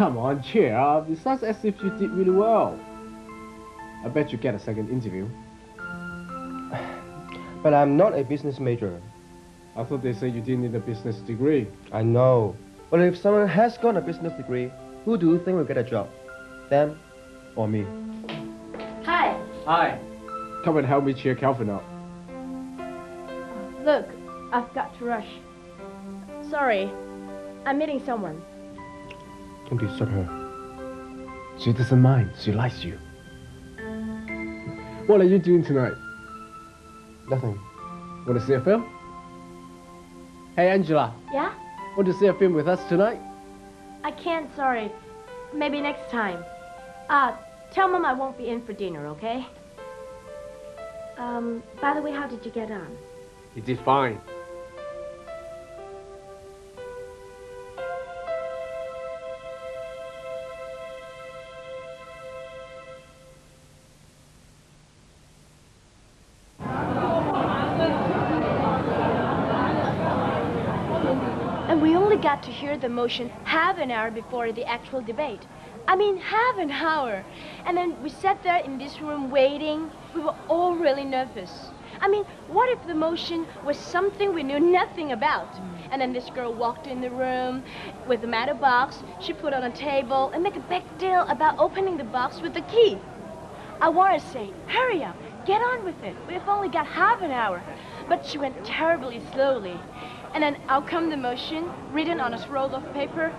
Come on, cheer up. It sounds as if you did really well. I bet you get a second interview. But I'm not a business major. I thought they said you didn't need a business degree. I know. But if someone has got a business degree, who do you think will get a job? Them or me? Hi. Hi. Come and help me cheer Calvin up. Look, I've got to rush. Sorry, I'm meeting someone. Don't disturb her. She doesn't mind. She likes you. What are you doing tonight? Nothing. Want to see a film? Hey, Angela. Yeah? Want to see a film with us tonight? I can't, sorry. Maybe next time. Uh, tell Mom I won't be in for dinner, okay? Um, by the way, how did you get on? He did fine. The motion half an hour before the actual debate. I mean, half an hour. And then we sat there in this room waiting. We were all really nervous. I mean, what if the motion was something we knew nothing about? And then this girl walked in the room with a matter box. She put on a table and make a big deal about opening the box with the key. I want to say, hurry up, get on with it. We've only got half an hour. But she went terribly slowly. And then out come the motion, written on a scroll of paper.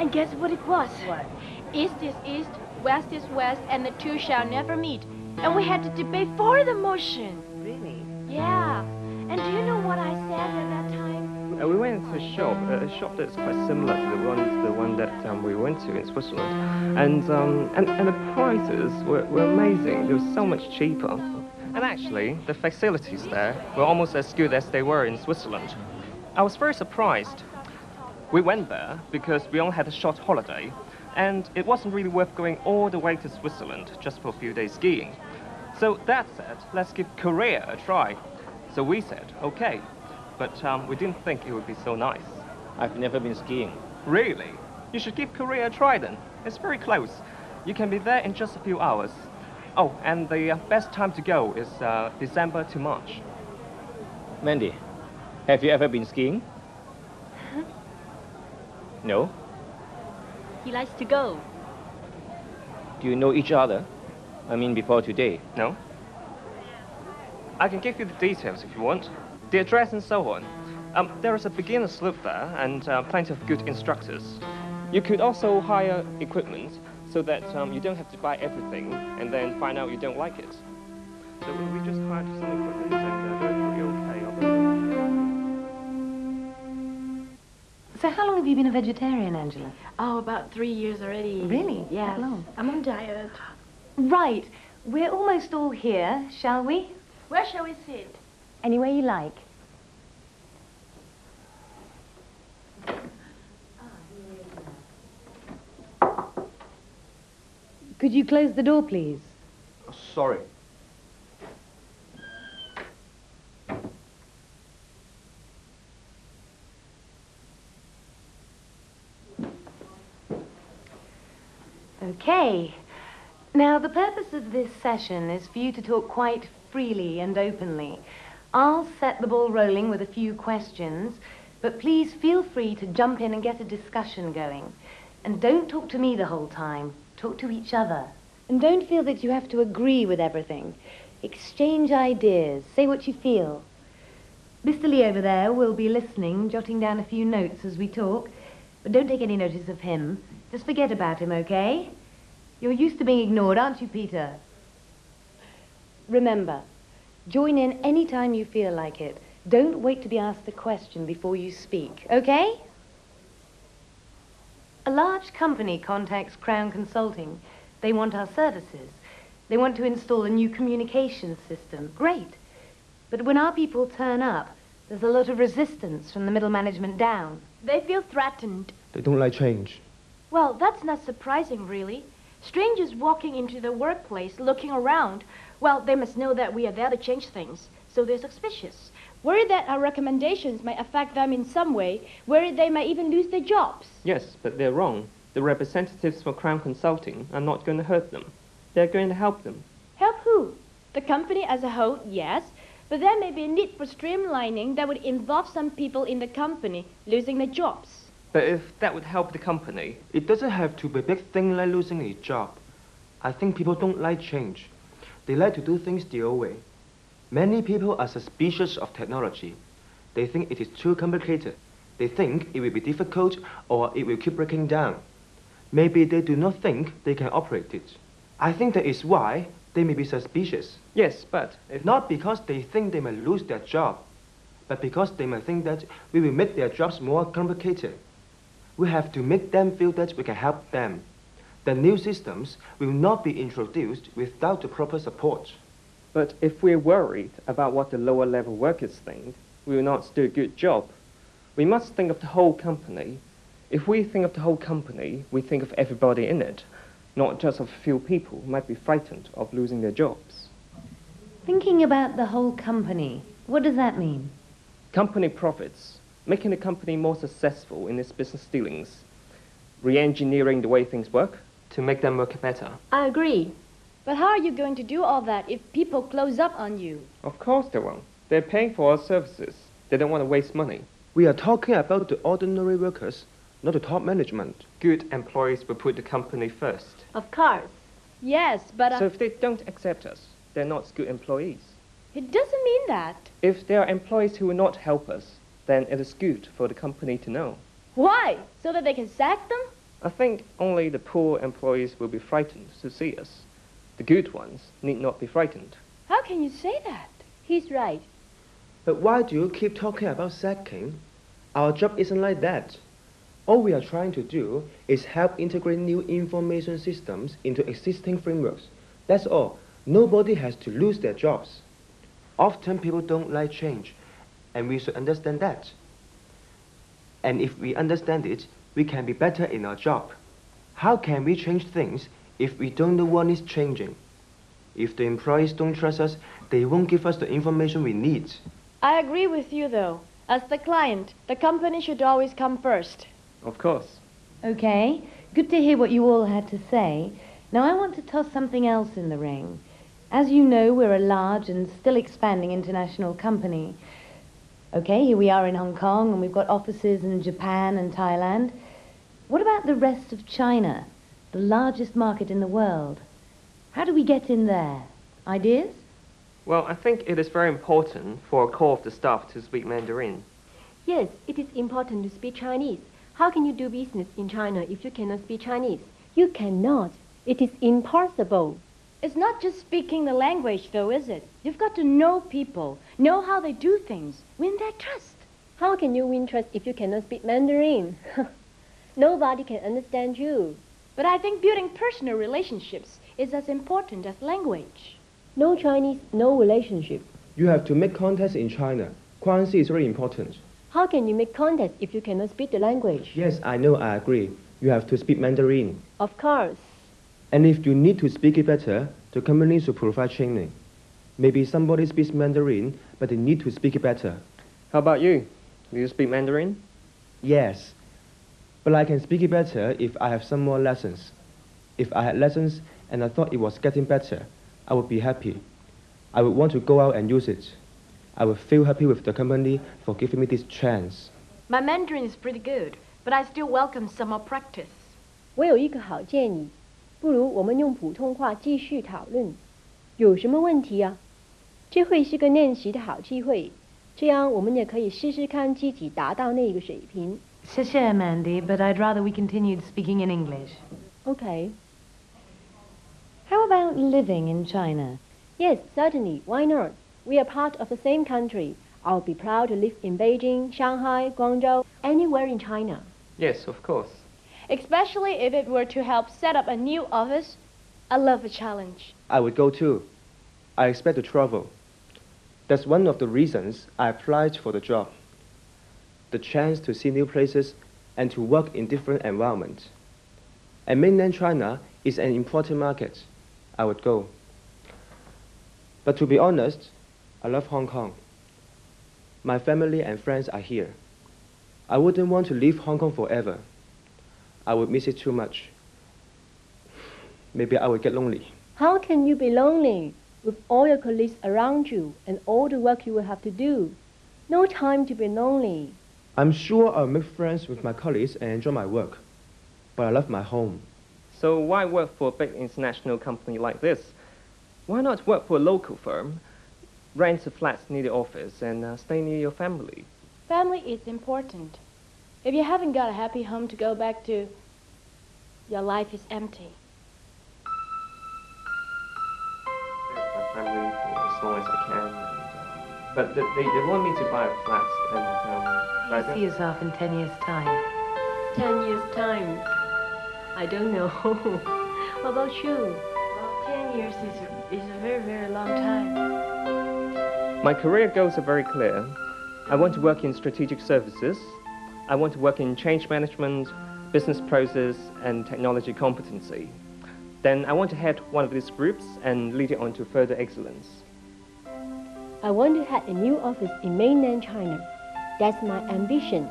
And guess what it was? What? East is east, west is west, and the two shall never meet. And we had to debate for the motion. Really? Yeah. And do you know what I said at that time? Uh, we went to a shop, uh, a shop that's quite similar to the one, the one that um, we went to in Switzerland, and um, and, and the prices were, were amazing. They were so much cheaper, and actually the facilities there were almost as good as they were in Switzerland. I was very surprised. We went there because we only had a short holiday, and it wasn't really worth going all the way to Switzerland just for a few days skiing. So that said, let's give Korea a try. So we said, okay, but um, we didn't think it would be so nice. I've never been skiing. Really? You should give Korea a try then. It's very close. You can be there in just a few hours. Oh, and the uh, best time to go is uh, December to March. Mandy, have you ever been skiing? No? He likes to go. Do you know each other? I mean, before today. No? I can give you the details if you want. The address and so on. Um, there is a beginner slope there and uh, plenty of good instructors. You could also hire equipment so that um, you don't have to buy everything and then find out you don't like it. So we we just hired some equipment and uh, they're pretty okay. So how long have you been a vegetarian, Angela? Oh, about three years already. Really? Yeah. That long? I'm on diet. Right. We're almost all here, shall we? Where shall we sit? Anywhere you like. Could you close the door, please? Sorry. Okay. Now, the purpose of this session is for you to talk quite freely and openly. I'll set the ball rolling with a few questions, but please feel free to jump in and get a discussion going. And don't talk to me the whole time. Talk to each other. And don't feel that you have to agree with everything. Exchange ideas. Say what you feel. Mr. Lee over there will be listening, jotting down a few notes as we talk. But don't take any notice of him. Just forget about him, okay? You're used to being ignored, aren't you, Peter? Remember, join in any time you feel like it. Don't wait to be asked a question before you speak, okay? A large company contacts Crown Consulting. They want our services. They want to install a new communication system. Great. But when our people turn up, there's a lot of resistance from the middle management down. They feel threatened. They don't like change. Well, that's not surprising, really. Strangers walking into the workplace, looking around, well, they must know that we are there to change things, so they're suspicious. Worried that our recommendations might affect them in some way, worried they might even lose their jobs. Yes, but they're wrong. the representatives for Crown Consulting are not going to hurt them. They're going to help them. Help who? The company as a whole, yes. But there may be a need for streamlining that would involve some people in the company losing their jobs. But if that would help the company, It doesn't have to be a big thing like losing a job. I think people don't like change. They like to do things the old way. Many people are suspicious of technology. They think it is too complicated. They think it will be difficult or it will keep breaking down. Maybe they do not think they can operate it. I think that is why they may be suspicious. yes, but Not because they think they may lose their job, but because they may think that we will make their jobs more complicated. We have to make them feel that we can help them. The new systems will not be introduced without the proper support. But if we're worried about what the lower level workers think, we will not do a good job. We must think of the whole company. If we think of the whole company, we think of everybody in it, not just of a few people who might be frightened of losing their jobs. Thinking about the whole company, what does that mean? Company profits, making the company more successful in its business dealings, re-engineering the way things work to make them work better. I agree. But how are you going to do all that if people close up on you? Of course they won't. They're paying for our services. They don't want to waste money. We are talking about the ordinary workers, not the top management. Good employees will put the company first. Of course. Yes, but uh, So if they don't accept us, they're not good employees. it doesn't mean that. If there are employees who will not help us, then it is good for the company to know. Why? So that they can sack them? I think only the poor employees will be frightened to see us. The good ones need not be frightened. How can you say that? He's right. But why do you keep talking about sacking? Our job isn't like that. All we are trying to do is help integrate new information systems into existing frameworks. That's all. Nobody has to lose their jobs. Often people don't like change, and we should understand that. And if we understand it, we can be better in our job. How can we change things if we don't know what is changing? If the employees don't trust us, they won't give us the information we need. I agree with you, though. As the client, the company should always come first. Of course. Okay, good to hear what you all had to say. Now I want to toss something else in the ring. As you know, we're a large and still expanding international company. Okay, here we are in Hong Kong, and we've got offices in Japan and Thailand. What about the rest of China, the largest market in the world? How do we get in there? Ideas? Well, I think it is very important for a core of the staff to speak Mandarin. Yes, it is important to speak Chinese. How can you do business in China if you cannot speak Chinese? You cannot. It is impossible. It's not just speaking the language, though, is it? You've got to know people, know how they do things, win their trust. How can you win trust if you cannot speak Mandarin? Nobody can understand you. But I think building personal relationships is as important as language. No Chinese, no relationship. You have to make contacts in China. Currency is very important. How can you make contacts if you cannot speak the language? Yes, I know, I agree. You have to speak Mandarin. Of course. And if you need to speak it better, the company should provide training. Maybe somebody speaks Mandarin, but they need to speak it better. How about you? Do you speak Mandarin? Yes, but I can speak it better if I have some more lessons. If I had lessons and I thought it was getting better, I would be happy. I would want to go out and use it. I would feel happy with the company for giving me this chance. My Mandarin is pretty good, but I still welcome some more practice. 我有一个好建议，不如我们用普通话继续讨论。有什么问题啊？这会是个练习的好机会，这样我们也可以试试看自己达到那个水平。 Sure, Mandy, but I'd rather we continued speaking in English. Okay. How about living in China? Yes, certainly. Why not? We are part of the same country. I'll be proud to live in Beijing, Shanghai, Guangzhou, anywhere in China. Yes, of course. Especially if it were to help set up a new office. I love a challenge. I would go too. I expect to travel. That's one of the reasons I applied for the job. The chance to see new places and to work in different environments. And mainland China is an important market. I would go. But to be honest, I love Hong Kong. My family and friends are here. I wouldn't want to leave Hong Kong forever. I would miss it too much. Maybe I would get lonely. How can you be lonely with all your colleagues around you and all the work you will have to do? No time to be lonely. I'm sure I'll make friends with my colleagues and enjoy my work. But I love my home. So why work for a big international company like this? Why not work for a local firm, rent a flat near the office, and uh, stay near your family? Family is important. If you haven't got a happy home to go back to, your life is empty. my family for as long as I can. And, but th- they, they want me to buy a flat, and um, but You don't- see yourself in 10 years' time. Ten years time. I don't know. what about you? Well, ten years is a, is a very, very long time. My career goals are very clear. I want to work in strategic services. I want to work in change management, business process, and technology competency. Then I want to head one of these groups and lead it on to further excellence. I want to have a new office in mainland China. That's my ambition.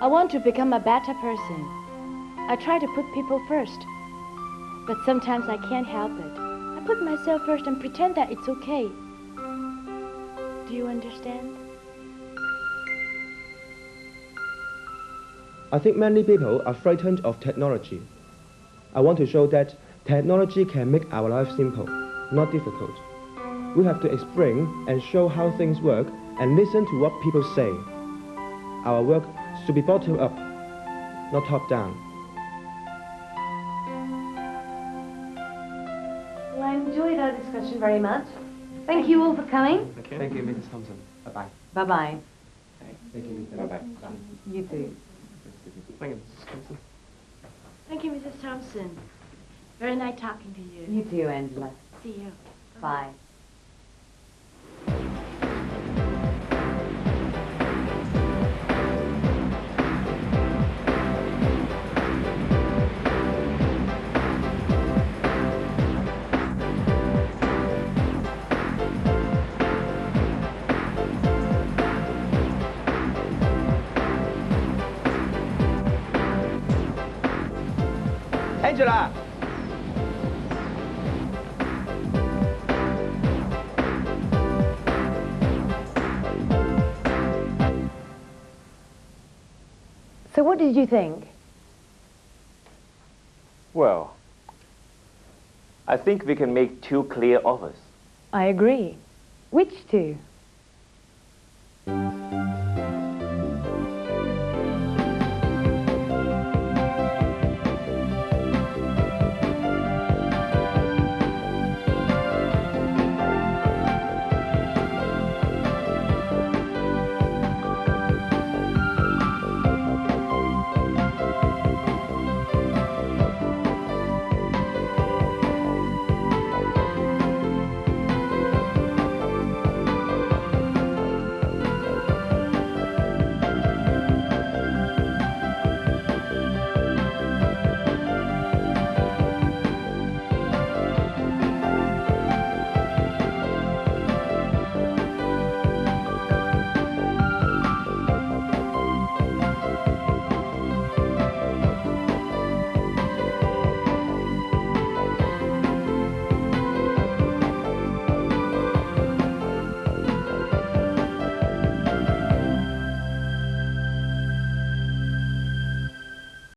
I want to become a better person. I try to put people first. But sometimes I can't help it. I put myself first and pretend that it's okay. Do you understand? I think many people are frightened of technology. I want to show that technology can make our life simple, not difficult. We have to explain and show how things work and listen to what people say. Our work should be bottom up, not top down. Well, I enjoyed our discussion very much. Thank you all for coming. Thank you, Mrs. Thompson. Bye-bye. Bye-bye. Thank you, Mr. Bye-bye. You too. Thank you, Mrs. Thompson. Thank you, Mrs. Thompson. Very nice talking to you. You too, Angela. See you. Bye. Angela! So what did you think? Well, I think we can make two clear offers. I agree. Which two?